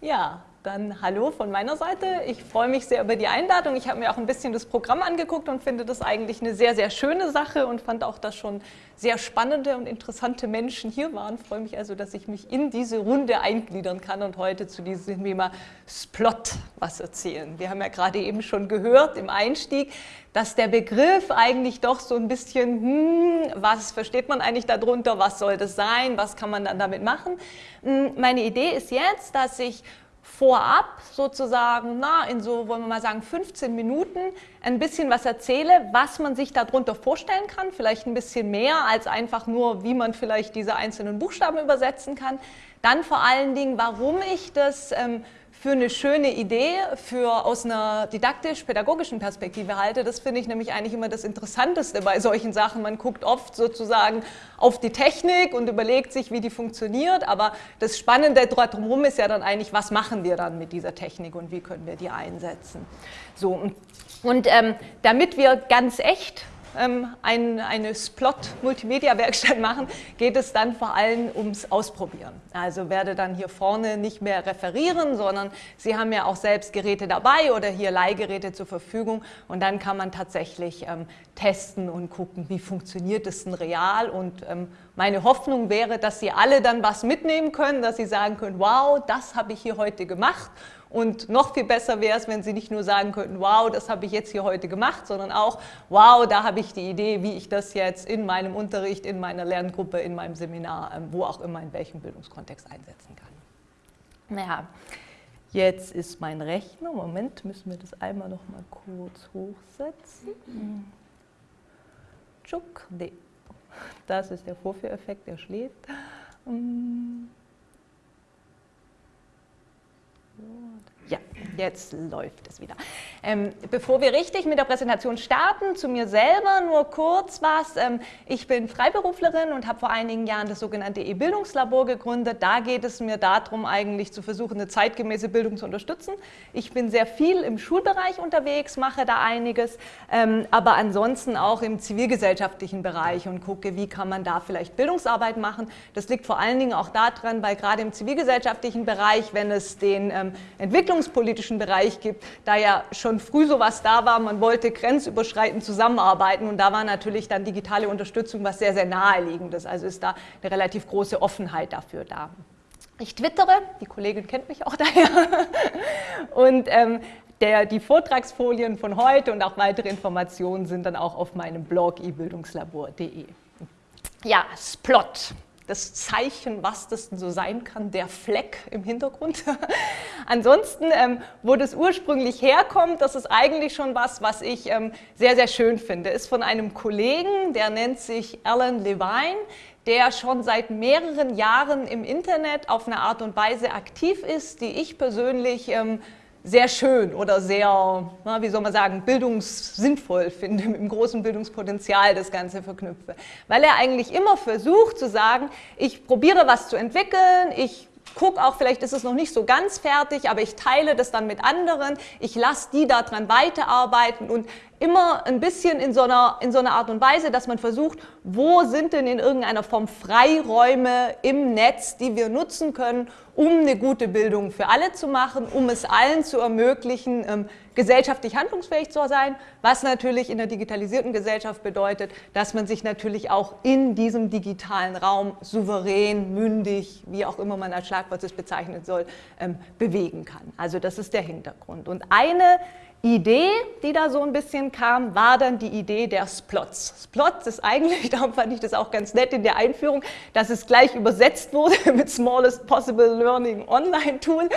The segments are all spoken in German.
Ja, dann hallo von meiner Seite. Ich freue mich sehr über die Einladung. Ich habe mir auch ein bisschen das Programm angeguckt und finde das eigentlich eine sehr, sehr schöne Sache und fand auch, dass schon sehr spannende und interessante Menschen hier waren. Ich freue mich also, dass ich mich in diese Runde eingliedern kann und heute zu diesem Thema Splot was erzählen. Wir haben ja gerade eben schon gehört im Einstieg, dass der Begriff eigentlich doch so ein bisschen, hm, was versteht man eigentlich darunter, was soll das sein, was kann man dann damit machen. Hm, meine Idee ist jetzt, dass ich vorab sozusagen, na, in so, wollen wir mal sagen, 15 Minuten ein bisschen was erzähle, was man sich darunter vorstellen kann, vielleicht ein bisschen mehr als einfach nur, wie man vielleicht diese einzelnen Buchstaben übersetzen kann. Dann vor allen Dingen, warum ich das ähm, für eine schöne Idee für, aus einer didaktisch-pädagogischen Perspektive halte. Das finde ich nämlich eigentlich immer das Interessanteste bei solchen Sachen. Man guckt oft sozusagen auf die Technik und überlegt sich, wie die funktioniert, aber das Spannende drumherum ist ja dann eigentlich, was machen wir dann mit dieser Technik und wie können wir die einsetzen. So, und ähm, damit wir ganz echt ähm, ein, eine Splot-Multimedia-Werkstatt machen, geht es dann vor allem ums Ausprobieren. Also werde dann hier vorne nicht mehr referieren, sondern Sie haben ja auch selbst Geräte dabei oder hier Leihgeräte zur Verfügung. Und dann kann man tatsächlich ähm, testen und gucken, wie funktioniert es denn real. Und ähm, meine Hoffnung wäre, dass Sie alle dann was mitnehmen können, dass Sie sagen können, wow, das habe ich hier heute gemacht und noch viel besser wäre es, wenn Sie nicht nur sagen könnten, wow, das habe ich jetzt hier heute gemacht, sondern auch, wow, da habe ich die Idee, wie ich das jetzt in meinem Unterricht, in meiner Lerngruppe, in meinem Seminar, ähm, wo auch immer, in welchem Bildungskontext einsetzen kann. Naja, jetzt ist mein Rechner, Moment, müssen wir das einmal noch mal kurz hochsetzen. Tschuk, nee. Das ist der Vorführeffekt, der schläft. Hm. Jetzt läuft es wieder. Ähm, bevor wir richtig mit der Präsentation starten, zu mir selber nur kurz was. Ähm, ich bin Freiberuflerin und habe vor einigen Jahren das sogenannte E-Bildungslabor gegründet. Da geht es mir darum, eigentlich zu versuchen, eine zeitgemäße Bildung zu unterstützen. Ich bin sehr viel im Schulbereich unterwegs, mache da einiges, ähm, aber ansonsten auch im zivilgesellschaftlichen Bereich und gucke, wie kann man da vielleicht Bildungsarbeit machen. Das liegt vor allen Dingen auch daran, weil gerade im zivilgesellschaftlichen Bereich, wenn es den ähm, entwicklungspolitischen Bereich gibt, da ja schon früh sowas da war, man wollte grenzüberschreitend zusammenarbeiten und da war natürlich dann digitale Unterstützung was sehr, sehr naheliegendes. Also ist da eine relativ große Offenheit dafür da. Ich twittere, die Kollegin kennt mich auch daher, und ähm, der, die Vortragsfolien von heute und auch weitere Informationen sind dann auch auf meinem Blog ebildungslabor.de. Ja, Splot das Zeichen, was das denn so sein kann, der Fleck im Hintergrund. Ansonsten, ähm, wo das ursprünglich herkommt, das ist eigentlich schon was, was ich ähm, sehr, sehr schön finde. Ist von einem Kollegen, der nennt sich Alan Levine, der schon seit mehreren Jahren im Internet auf eine Art und Weise aktiv ist, die ich persönlich ähm, sehr schön oder sehr, na, wie soll man sagen, bildungssinnvoll finde, mit dem großen Bildungspotenzial das Ganze verknüpfe. Weil er eigentlich immer versucht zu sagen, ich probiere was zu entwickeln, ich gucke auch, vielleicht ist es noch nicht so ganz fertig, aber ich teile das dann mit anderen, ich lasse die daran weiterarbeiten und immer ein bisschen in so, einer, in so einer Art und Weise, dass man versucht, wo sind denn in irgendeiner Form Freiräume im Netz, die wir nutzen können, um eine gute Bildung für alle zu machen, um es allen zu ermöglichen, ähm, gesellschaftlich handlungsfähig zu sein, was natürlich in der digitalisierten Gesellschaft bedeutet, dass man sich natürlich auch in diesem digitalen Raum souverän, mündig, wie auch immer man als Schlagwort es bezeichnen soll, ähm, bewegen kann. Also das ist der Hintergrund. Und eine Idee, die da so ein bisschen kam, war dann die Idee der Splots. Splots ist eigentlich, darum fand ich das auch ganz nett in der Einführung, dass es gleich übersetzt wurde mit Smallest Possible Learning Online Tool.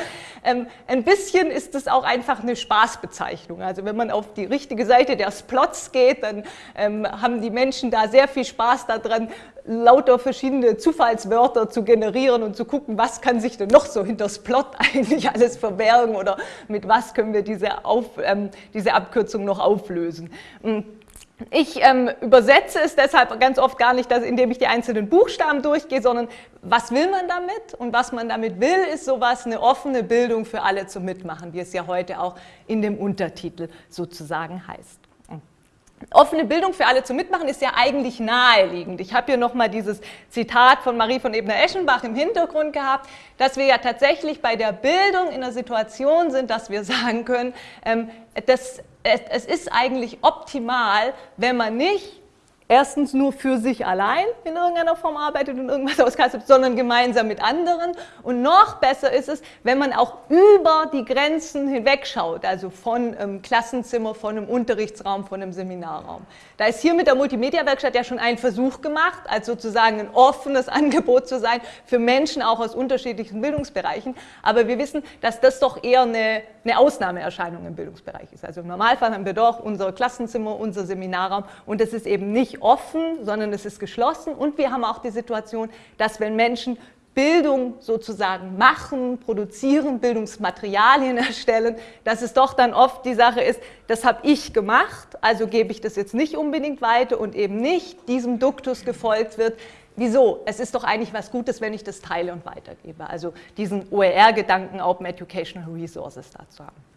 Ähm, ein bisschen ist es auch einfach eine Spaßbezeichnung. Also wenn man auf die richtige Seite der Splots geht, dann ähm, haben die Menschen da sehr viel Spaß daran, lauter verschiedene Zufallswörter zu generieren und zu gucken, was kann sich denn noch so hinter Splot eigentlich alles verbergen oder mit was können wir diese, Auf, ähm, diese Abkürzung noch auflösen. Hm. Ich ähm, übersetze es deshalb ganz oft gar nicht, dass, indem ich die einzelnen Buchstaben durchgehe, sondern was will man damit? Und was man damit will, ist sowas, eine offene Bildung für alle zum Mitmachen, wie es ja heute auch in dem Untertitel sozusagen heißt. Offene Bildung für alle zu mitmachen ist ja eigentlich naheliegend. Ich habe hier nochmal dieses Zitat von Marie von Ebner-Eschenbach im Hintergrund gehabt, dass wir ja tatsächlich bei der Bildung in einer Situation sind, dass wir sagen können, ähm, das, es, es ist eigentlich optimal, wenn man nicht erstens nur für sich allein in irgendeiner Form arbeitet und irgendwas auskastet, sondern gemeinsam mit anderen. Und noch besser ist es, wenn man auch über die Grenzen hinwegschaut, also von einem Klassenzimmer, von einem Unterrichtsraum, von einem Seminarraum. Da ist hier mit der Multimedia-Werkstatt ja schon ein Versuch gemacht, als sozusagen ein offenes Angebot zu sein für Menschen auch aus unterschiedlichen Bildungsbereichen. Aber wir wissen, dass das doch eher eine, eine Ausnahmeerscheinung im Bildungsbereich ist. Also im Normalfall haben wir doch unser Klassenzimmer, unser Seminarraum und das ist eben nicht offen, sondern es ist geschlossen. Und wir haben auch die Situation, dass wenn Menschen Bildung sozusagen machen, produzieren, Bildungsmaterialien erstellen, dass es doch dann oft die Sache ist, das habe ich gemacht, also gebe ich das jetzt nicht unbedingt weiter und eben nicht diesem Duktus gefolgt wird. Wieso? Es ist doch eigentlich was Gutes, wenn ich das teile und weitergebe. Also diesen OER-Gedanken, Open Educational Resources dazu haben.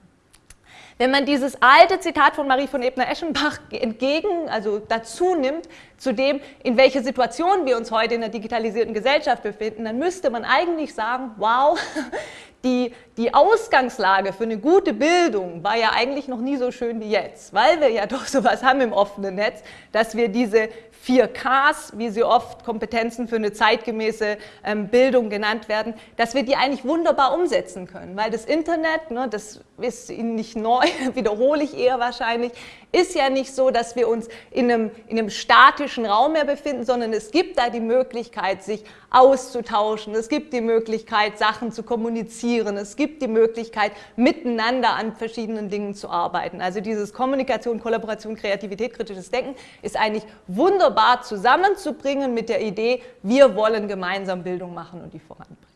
Wenn man dieses alte Zitat von Marie von Ebner-Eschenbach entgegen, also dazu nimmt, zu dem, in welcher Situation wir uns heute in der digitalisierten Gesellschaft befinden, dann müsste man eigentlich sagen, wow, die, die Ausgangslage für eine gute Bildung war ja eigentlich noch nie so schön wie jetzt, weil wir ja doch sowas haben im offenen Netz, dass wir diese 4Ks, wie sie oft Kompetenzen für eine zeitgemäße ähm, Bildung genannt werden, dass wir die eigentlich wunderbar umsetzen können, weil das Internet, ne, das ist Ihnen nicht neu, wiederhole ich eher wahrscheinlich, ist ja nicht so, dass wir uns in einem, in einem statischen Raum mehr befinden, sondern es gibt da die Möglichkeit, sich auszutauschen, es gibt die Möglichkeit, Sachen zu kommunizieren, es gibt die Möglichkeit, miteinander an verschiedenen Dingen zu arbeiten. Also dieses Kommunikation, Kollaboration, Kreativität, kritisches Denken ist eigentlich wunderbar zusammenzubringen mit der Idee, wir wollen gemeinsam Bildung machen und die voranbringen.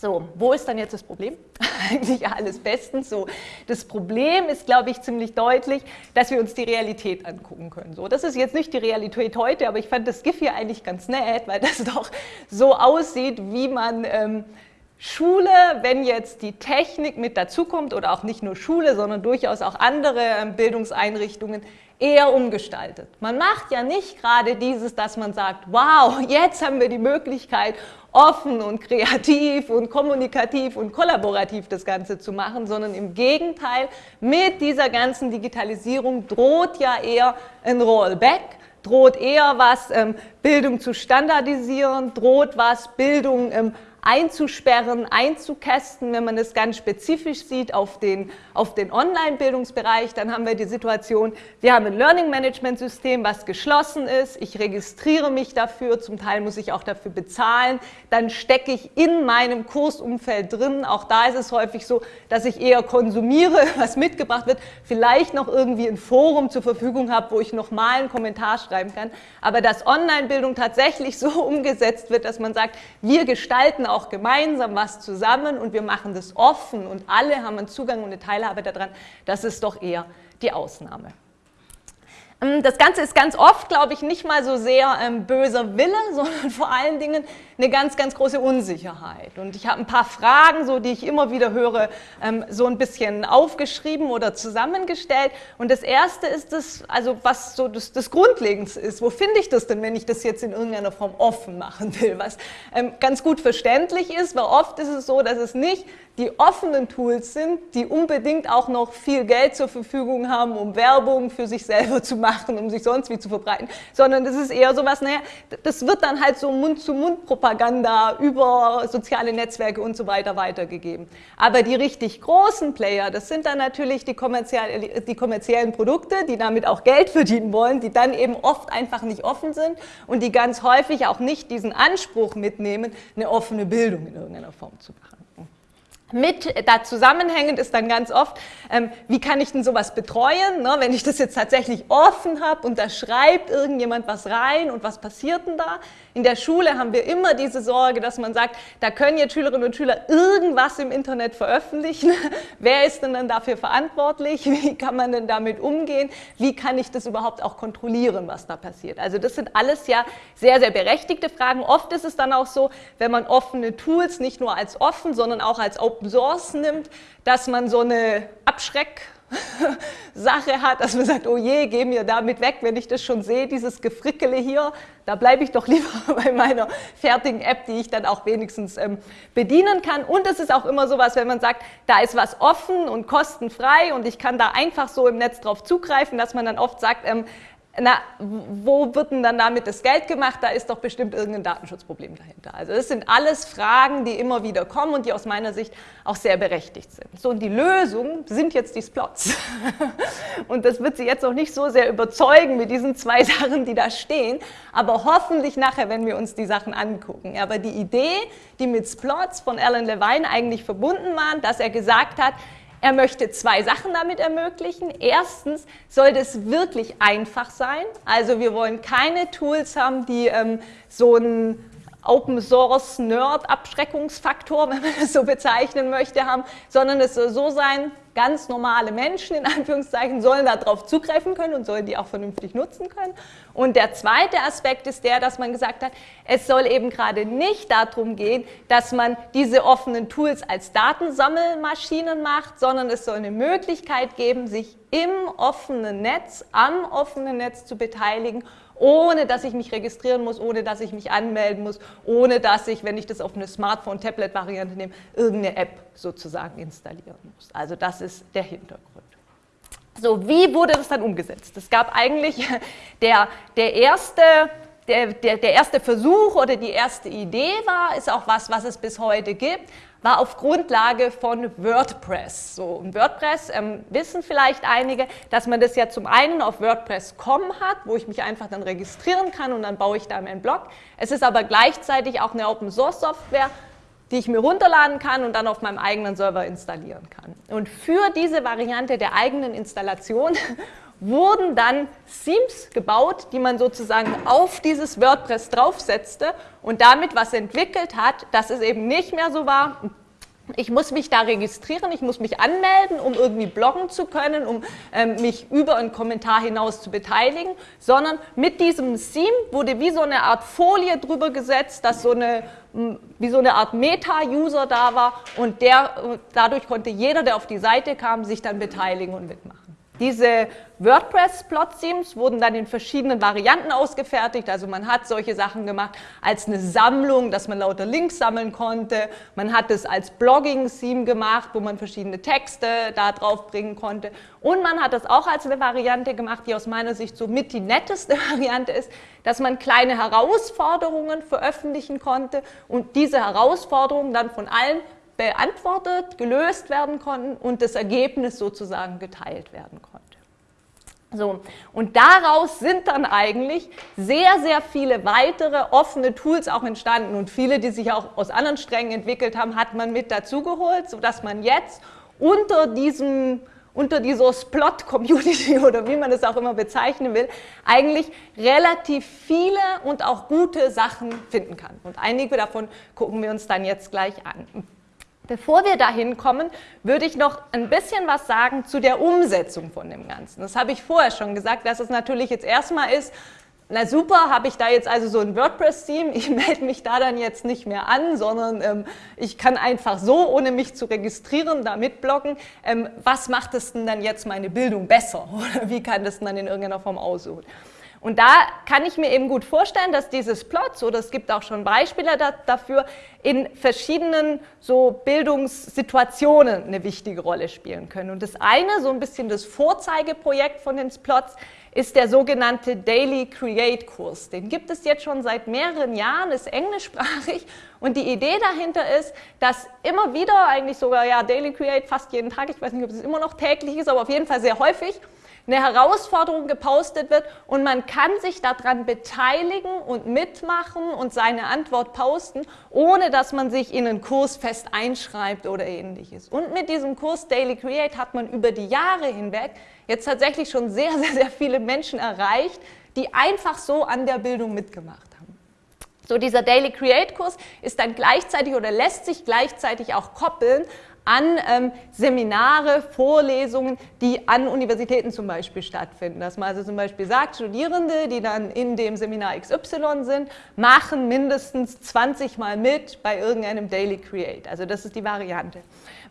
So, wo ist dann jetzt das Problem? Eigentlich alles bestens so. Das Problem ist, glaube ich, ziemlich deutlich, dass wir uns die Realität angucken können. So, das ist jetzt nicht die Realität heute, aber ich fand das GIF hier eigentlich ganz nett, weil das doch so aussieht, wie man ähm, Schule, wenn jetzt die Technik mit dazukommt oder auch nicht nur Schule, sondern durchaus auch andere ähm, Bildungseinrichtungen eher umgestaltet. Man macht ja nicht gerade dieses, dass man sagt, wow, jetzt haben wir die Möglichkeit, offen und kreativ und kommunikativ und kollaborativ das Ganze zu machen, sondern im Gegenteil, mit dieser ganzen Digitalisierung droht ja eher ein Rollback, droht eher was, ähm, Bildung zu standardisieren, droht was, Bildung ähm, einzusperren, einzukästen. Wenn man es ganz spezifisch sieht auf den, auf den Online-Bildungsbereich, dann haben wir die Situation, wir haben ein Learning-Management-System, was geschlossen ist. Ich registriere mich dafür, zum Teil muss ich auch dafür bezahlen. Dann stecke ich in meinem Kursumfeld drin. Auch da ist es häufig so, dass ich eher konsumiere, was mitgebracht wird, vielleicht noch irgendwie ein Forum zur Verfügung habe, wo ich nochmal einen Kommentar schreiben kann. Aber dass Online-Bildung tatsächlich so umgesetzt wird, dass man sagt, wir gestalten auch gemeinsam was zusammen und wir machen das offen und alle haben einen Zugang und eine Teilhabe daran, das ist doch eher die Ausnahme. Ähm, das Ganze ist ganz oft, glaube ich, nicht mal so sehr ähm, böser Wille, sondern vor allen Dingen eine ganz, ganz große Unsicherheit. Und ich habe ein paar Fragen, so, die ich immer wieder höre, ähm, so ein bisschen aufgeschrieben oder zusammengestellt. Und das erste ist das, also was so das, das Grundlegendste ist. Wo finde ich das denn, wenn ich das jetzt in irgendeiner Form offen machen will? Was ähm, ganz gut verständlich ist, weil oft ist es so, dass es nicht die offenen Tools sind, die unbedingt auch noch viel Geld zur Verfügung haben, um Werbung für sich selber zu machen, um sich sonst wie zu verbreiten, sondern das ist eher so was, naja, das wird dann halt so Mund-zu-Mund-Propaganda über soziale Netzwerke und so weiter weitergegeben. Aber die richtig großen Player, das sind dann natürlich die, kommerziell, die kommerziellen Produkte, die damit auch Geld verdienen wollen, die dann eben oft einfach nicht offen sind und die ganz häufig auch nicht diesen Anspruch mitnehmen, eine offene Bildung in irgendeiner Form zu machen. Mit da zusammenhängend ist dann ganz oft, ähm, wie kann ich denn sowas betreuen, ne? wenn ich das jetzt tatsächlich offen habe und da schreibt irgendjemand was rein und was passiert denn da? In der Schule haben wir immer diese Sorge, dass man sagt, da können jetzt Schülerinnen und Schüler irgendwas im Internet veröffentlichen. Wer ist denn dann dafür verantwortlich? Wie kann man denn damit umgehen? Wie kann ich das überhaupt auch kontrollieren, was da passiert? Also das sind alles ja sehr, sehr berechtigte Fragen. Oft ist es dann auch so, wenn man offene Tools nicht nur als offen, sondern auch als Open Source nimmt, dass man so eine Abschreck Sache hat, dass man sagt, oh je, geh mir damit weg, wenn ich das schon sehe, dieses Gefrickele hier, da bleibe ich doch lieber bei meiner fertigen App, die ich dann auch wenigstens ähm, bedienen kann. Und es ist auch immer sowas, wenn man sagt, da ist was offen und kostenfrei und ich kann da einfach so im Netz drauf zugreifen, dass man dann oft sagt, ähm, na, wo wird denn dann damit das Geld gemacht? Da ist doch bestimmt irgendein Datenschutzproblem dahinter. Also das sind alles Fragen, die immer wieder kommen und die aus meiner Sicht auch sehr berechtigt sind. So, und die Lösung sind jetzt die Splots. Und das wird Sie jetzt auch nicht so sehr überzeugen mit diesen zwei Sachen, die da stehen, aber hoffentlich nachher, wenn wir uns die Sachen angucken. Aber die Idee, die mit Splots von Alan Levine eigentlich verbunden waren, dass er gesagt hat, er möchte zwei Sachen damit ermöglichen. Erstens soll das wirklich einfach sein. Also wir wollen keine Tools haben, die ähm, so ein Open Source Nerd Abschreckungsfaktor, wenn man das so bezeichnen möchte, haben, sondern es soll so sein, ganz normale Menschen in Anführungszeichen sollen darauf zugreifen können und sollen die auch vernünftig nutzen können. Und der zweite Aspekt ist der, dass man gesagt hat, es soll eben gerade nicht darum gehen, dass man diese offenen Tools als Datensammelmaschinen macht, sondern es soll eine Möglichkeit geben, sich im offenen Netz, am offenen Netz zu beteiligen ohne dass ich mich registrieren muss, ohne dass ich mich anmelden muss, ohne dass ich, wenn ich das auf eine Smartphone-Tablet-Variante nehme, irgendeine App sozusagen installieren muss. Also das ist der Hintergrund. So, wie wurde das dann umgesetzt? Es gab eigentlich der, der erste der, der, der, erste Versuch oder die erste Idee war, ist auch was, was es bis heute gibt, war auf Grundlage von WordPress. So, und WordPress ähm, wissen vielleicht einige, dass man das ja zum einen auf WordPress.com hat, wo ich mich einfach dann registrieren kann und dann baue ich da meinen Blog. Es ist aber gleichzeitig auch eine Open Source Software, die ich mir runterladen kann und dann auf meinem eigenen Server installieren kann. Und für diese Variante der eigenen Installation wurden dann Themes gebaut, die man sozusagen auf dieses WordPress draufsetzte und damit was entwickelt hat, dass es eben nicht mehr so war, ich muss mich da registrieren, ich muss mich anmelden, um irgendwie bloggen zu können, um ähm, mich über einen Kommentar hinaus zu beteiligen, sondern mit diesem Theme wurde wie so eine Art Folie drüber gesetzt, dass so eine, wie so eine Art Meta-User da war und der, dadurch konnte jeder, der auf die Seite kam, sich dann beteiligen und mitmachen. Diese WordPress-Plot-Themes wurden dann in verschiedenen Varianten ausgefertigt. Also man hat solche Sachen gemacht als eine Sammlung, dass man lauter Links sammeln konnte. Man hat es als Blogging-Theme gemacht, wo man verschiedene Texte da drauf bringen konnte. Und man hat das auch als eine Variante gemacht, die aus meiner Sicht so mit die netteste Variante ist, dass man kleine Herausforderungen veröffentlichen konnte und diese Herausforderungen dann von allen beantwortet, gelöst werden konnten und das Ergebnis sozusagen geteilt werden konnte. So, und daraus sind dann eigentlich sehr, sehr viele weitere offene Tools auch entstanden und viele, die sich auch aus anderen Strängen entwickelt haben, hat man mit dazugeholt, sodass man jetzt unter diesem unter dieser Splot-Community oder wie man es auch immer bezeichnen will, eigentlich relativ viele und auch gute Sachen finden kann. Und einige davon gucken wir uns dann jetzt gleich an. Bevor wir dahin kommen, würde ich noch ein bisschen was sagen zu der Umsetzung von dem Ganzen. Das habe ich vorher schon gesagt, dass es natürlich jetzt erstmal ist, na super, habe ich da jetzt also so ein WordPress-Theme, ich melde mich da dann jetzt nicht mehr an, sondern ähm, ich kann einfach so, ohne mich zu registrieren, da mitbloggen. Ähm, was macht es denn dann jetzt meine Bildung besser? Oder wie kann das denn dann in irgendeiner Form aussehen? Und da kann ich mir eben gut vorstellen, dass dieses Plots, oder es gibt auch schon Beispiele da, dafür, in verschiedenen so Bildungssituationen eine wichtige Rolle spielen können. Und das eine, so ein bisschen das Vorzeigeprojekt von den Plots, ist der sogenannte Daily Create Kurs. Den gibt es jetzt schon seit mehreren Jahren, ist englischsprachig und die Idee dahinter ist, dass immer wieder, eigentlich sogar ja Daily Create fast jeden Tag, ich weiß nicht, ob es immer noch täglich ist, aber auf jeden Fall sehr häufig, eine Herausforderung gepostet wird und man kann sich daran beteiligen und mitmachen und seine Antwort posten, ohne dass man sich in einen Kurs fest einschreibt oder ähnliches. Und mit diesem Kurs Daily Create hat man über die Jahre hinweg jetzt tatsächlich schon sehr, sehr, sehr viele Menschen erreicht, die einfach so an der Bildung mitgemacht haben. So dieser Daily Create Kurs ist dann gleichzeitig oder lässt sich gleichzeitig auch koppeln an ähm, Seminare, Vorlesungen, die an Universitäten zum Beispiel stattfinden. Dass man also zum Beispiel sagt, Studierende, die dann in dem Seminar XY sind, machen mindestens 20 Mal mit bei irgendeinem Daily Create. Also das ist die Variante,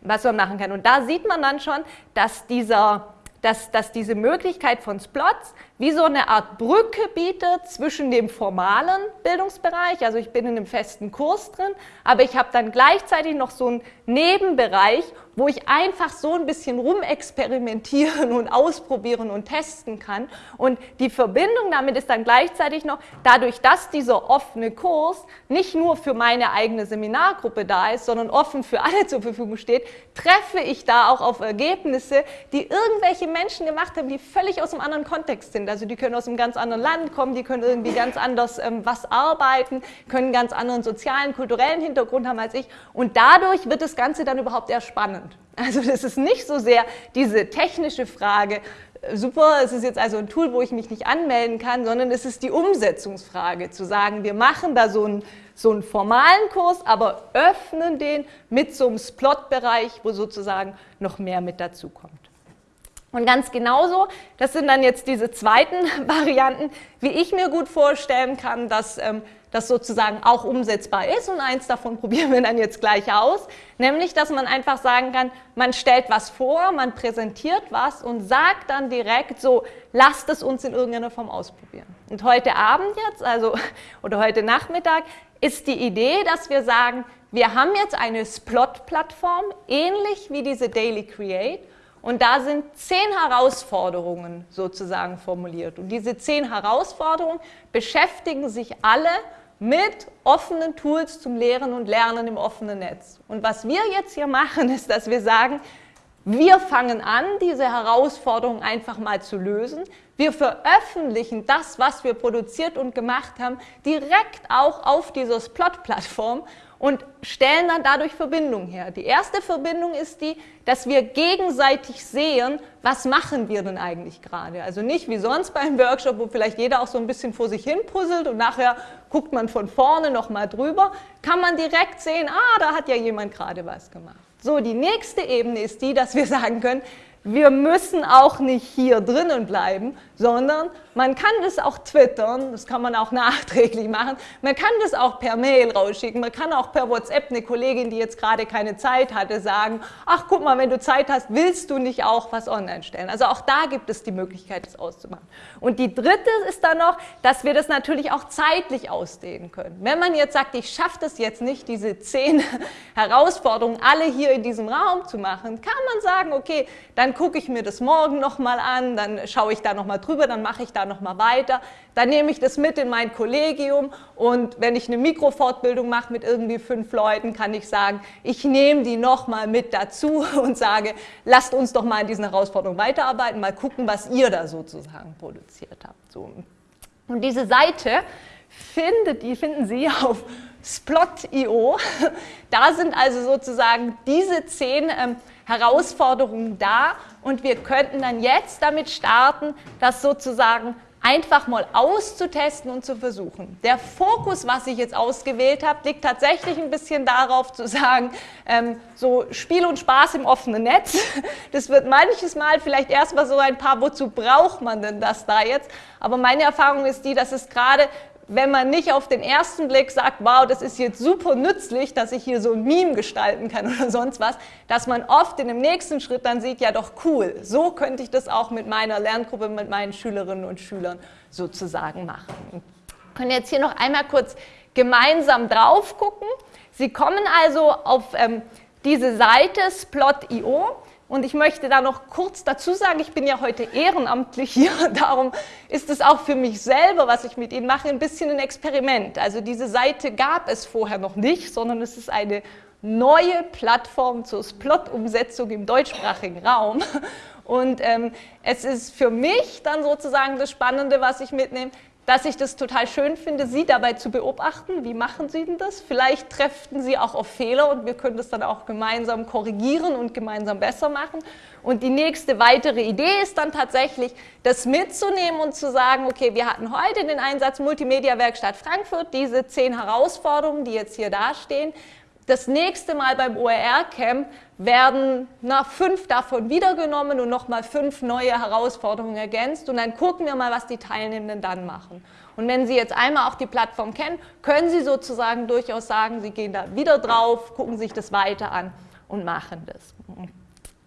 was man machen kann. Und da sieht man dann schon, dass dieser dass, dass diese Möglichkeit von Splots wie so eine Art Brücke bietet zwischen dem formalen Bildungsbereich, also ich bin in einem festen Kurs drin, aber ich habe dann gleichzeitig noch so einen Nebenbereich, wo ich einfach so ein bisschen rumexperimentieren und ausprobieren und testen kann. Und die Verbindung damit ist dann gleichzeitig noch, dadurch, dass dieser offene Kurs nicht nur für meine eigene Seminargruppe da ist, sondern offen für alle zur Verfügung steht, treffe ich da auch auf Ergebnisse, die irgendwelche Menschen gemacht haben, die völlig aus einem anderen Kontext sind. Also die können aus einem ganz anderen Land kommen, die können irgendwie ganz anders ähm, was arbeiten, können einen ganz anderen sozialen, kulturellen Hintergrund haben als ich. Und dadurch wird das Ganze dann überhaupt erst spannend. Also das ist nicht so sehr diese technische Frage, äh, super, es ist jetzt also ein Tool, wo ich mich nicht anmelden kann, sondern es ist die Umsetzungsfrage, zu sagen, wir machen da so einen, so einen formalen Kurs, aber öffnen den mit so einem Splot-Bereich, wo sozusagen noch mehr mit dazukommt. Und ganz genauso, das sind dann jetzt diese zweiten Varianten, wie ich mir gut vorstellen kann, dass ähm, das sozusagen auch umsetzbar ist. Und eins davon probieren wir dann jetzt gleich aus, nämlich, dass man einfach sagen kann, man stellt was vor, man präsentiert was und sagt dann direkt so, lasst es uns in irgendeiner Form ausprobieren. Und heute Abend jetzt, also oder heute Nachmittag, ist die Idee, dass wir sagen, wir haben jetzt eine Splot-Plattform, ähnlich wie diese Daily Create, und da sind zehn Herausforderungen sozusagen formuliert. Und diese zehn Herausforderungen beschäftigen sich alle mit offenen Tools zum Lehren und Lernen im offenen Netz. Und was wir jetzt hier machen, ist, dass wir sagen, wir fangen an, diese Herausforderungen einfach mal zu lösen. Wir veröffentlichen das, was wir produziert und gemacht haben, direkt auch auf dieser Splot-Plattform und stellen dann dadurch Verbindungen her. Die erste Verbindung ist die, dass wir gegenseitig sehen, was machen wir denn eigentlich gerade. Also nicht wie sonst beim Workshop, wo vielleicht jeder auch so ein bisschen vor sich hin puzzelt und nachher guckt man von vorne nochmal drüber, kann man direkt sehen, ah, da hat ja jemand gerade was gemacht. So, die nächste Ebene ist die, dass wir sagen können, wir müssen auch nicht hier drinnen bleiben, sondern man kann das auch twittern, das kann man auch nachträglich machen, man kann das auch per Mail rausschicken, man kann auch per WhatsApp eine Kollegin, die jetzt gerade keine Zeit hatte, sagen, ach guck mal, wenn du Zeit hast, willst du nicht auch was online stellen? Also auch da gibt es die Möglichkeit, das auszumachen. Und die dritte ist dann noch, dass wir das natürlich auch zeitlich ausdehnen können. Wenn man jetzt sagt, ich schaffe das jetzt nicht, diese zehn Herausforderungen alle hier in diesem Raum zu machen, kann man sagen, okay, dann gucke ich mir das morgen nochmal an, dann schaue ich da nochmal drüber, dann mache ich da nochmal weiter. Dann nehme ich das mit in mein Kollegium und wenn ich eine Mikrofortbildung mache mit irgendwie fünf Leuten, kann ich sagen, ich nehme die nochmal mit dazu und sage, lasst uns doch mal in diesen Herausforderungen weiterarbeiten, mal gucken, was ihr da sozusagen produziert habt. So. Und diese Seite findet, die finden Sie auf Splot.io. Da sind also sozusagen diese zehn ähm, Herausforderungen da und wir könnten dann jetzt damit starten, das sozusagen einfach mal auszutesten und zu versuchen. Der Fokus, was ich jetzt ausgewählt habe, liegt tatsächlich ein bisschen darauf zu sagen, ähm, so Spiel und Spaß im offenen Netz. Das wird manches Mal vielleicht erstmal so ein paar, wozu braucht man denn das da jetzt? Aber meine Erfahrung ist die, dass es gerade wenn man nicht auf den ersten Blick sagt, wow, das ist jetzt super nützlich, dass ich hier so ein Meme gestalten kann oder sonst was, dass man oft in dem nächsten Schritt dann sieht, ja doch cool, so könnte ich das auch mit meiner Lerngruppe, mit meinen Schülerinnen und Schülern sozusagen machen. Wir können jetzt hier noch einmal kurz gemeinsam drauf gucken. Sie kommen also auf ähm, diese Seite splot.io und ich möchte da noch kurz dazu sagen, ich bin ja heute ehrenamtlich hier, darum ist es auch für mich selber, was ich mit Ihnen mache, ein bisschen ein Experiment. Also diese Seite gab es vorher noch nicht, sondern es ist eine neue Plattform zur Splot-Umsetzung im deutschsprachigen Raum. Und ähm, es ist für mich dann sozusagen das Spannende, was ich mitnehme, dass ich das total schön finde, Sie dabei zu beobachten. Wie machen Sie denn das? Vielleicht treffen Sie auch auf Fehler und wir können das dann auch gemeinsam korrigieren und gemeinsam besser machen. Und die nächste weitere Idee ist dann tatsächlich, das mitzunehmen und zu sagen, okay, wir hatten heute den Einsatz Multimedia Werkstatt Frankfurt, diese zehn Herausforderungen, die jetzt hier dastehen. Das nächste Mal beim OER-Camp werden na, fünf davon wiedergenommen und nochmal fünf neue Herausforderungen ergänzt und dann gucken wir mal, was die Teilnehmenden dann machen. Und wenn Sie jetzt einmal auch die Plattform kennen, können Sie sozusagen durchaus sagen, Sie gehen da wieder drauf, gucken sich das weiter an und machen das.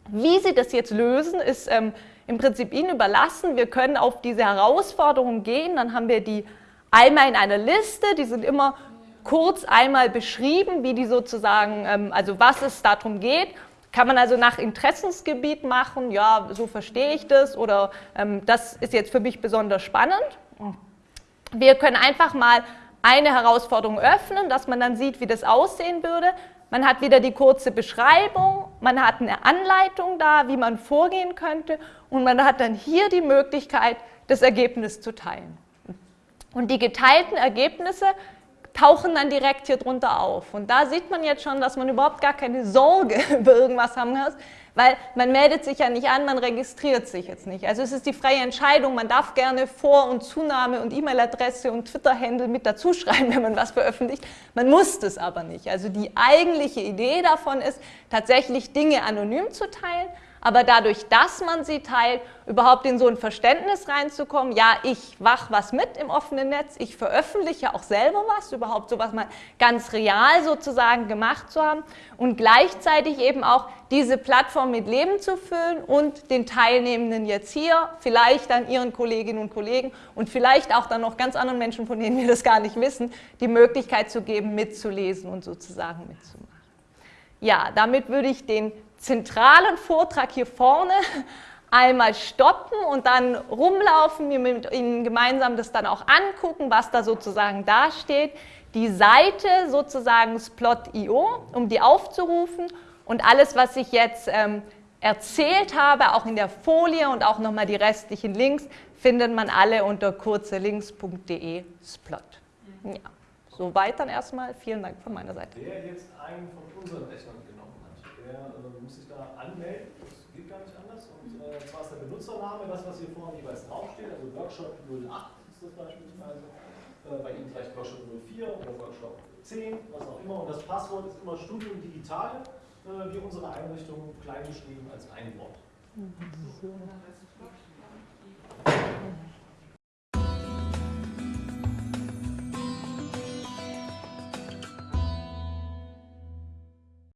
Wie Sie das jetzt lösen, ist ähm, im Prinzip Ihnen überlassen. Wir können auf diese Herausforderungen gehen, dann haben wir die einmal in einer Liste, die sind immer kurz einmal beschrieben, wie die sozusagen, ähm, also was es darum geht. Kann man also nach Interessensgebiet machen, ja, so verstehe ich das oder ähm, das ist jetzt für mich besonders spannend. Wir können einfach mal eine Herausforderung öffnen, dass man dann sieht, wie das aussehen würde. Man hat wieder die kurze Beschreibung, man hat eine Anleitung da, wie man vorgehen könnte und man hat dann hier die Möglichkeit, das Ergebnis zu teilen. Und die geteilten Ergebnisse tauchen dann direkt hier drunter auf. Und da sieht man jetzt schon, dass man überhaupt gar keine Sorge über irgendwas haben muss, weil man meldet sich ja nicht an, man registriert sich jetzt nicht. Also es ist die freie Entscheidung, man darf gerne Vor- und Zunahme und E-Mail-Adresse und Twitter-Handle mit dazu schreiben, wenn man was veröffentlicht. Man muss das aber nicht. Also die eigentliche Idee davon ist, tatsächlich Dinge anonym zu teilen, aber dadurch, dass man sie teilt, überhaupt in so ein Verständnis reinzukommen, ja, ich wach was mit im offenen Netz, ich veröffentliche auch selber was, überhaupt so was mal ganz real sozusagen gemacht zu haben und gleichzeitig eben auch diese Plattform mit Leben zu füllen und den Teilnehmenden jetzt hier, vielleicht dann ihren Kolleginnen und Kollegen und vielleicht auch dann noch ganz anderen Menschen, von denen wir das gar nicht wissen, die Möglichkeit zu geben, mitzulesen und sozusagen mitzumachen. Ja, damit würde ich den zentralen Vortrag hier vorne einmal stoppen und dann rumlaufen, mir mit Ihnen gemeinsam das dann auch angucken, was da sozusagen dasteht. Die Seite sozusagen Splot.io, um die aufzurufen und alles, was ich jetzt ähm, erzählt habe, auch in der Folie und auch nochmal die restlichen Links, findet man alle unter kurzelinks.de Splot. Ja, soweit dann erstmal. Vielen Dank von meiner Seite. Wer jetzt einen von unseren Rechnern der äh, muss sich da anmelden, das geht gar nicht anders. Und äh, zwar ist der Benutzername das, was hier vorne jeweils draufsteht, also Workshop 08 ist das beispielsweise, äh, bei Ihnen vielleicht Workshop 04 oder Workshop 10, was auch immer. Und das Passwort ist immer Studium Digital, äh, wie unsere Einrichtung klein geschrieben als ein Wort. Mhm.